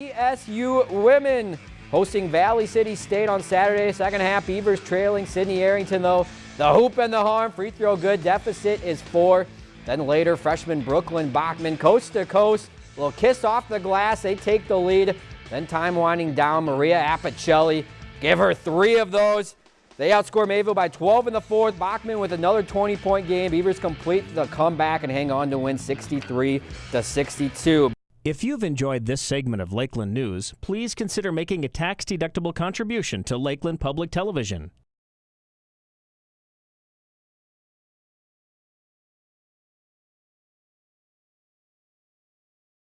BSU women hosting Valley City State on Saturday. Second half, Beavers trailing Sydney Arrington though. The hoop and the harm, free throw good, deficit is four. Then later, freshman Brooklyn Bachman coast to coast. Little kiss off the glass, they take the lead. Then time winding down, Maria Apicelli, give her three of those. They outscore Mayville by 12 in the fourth. Bachman with another 20-point game. Beavers complete the comeback and hang on to win 63 to 62. If you've enjoyed this segment of Lakeland News, please consider making a tax-deductible contribution to Lakeland Public Television.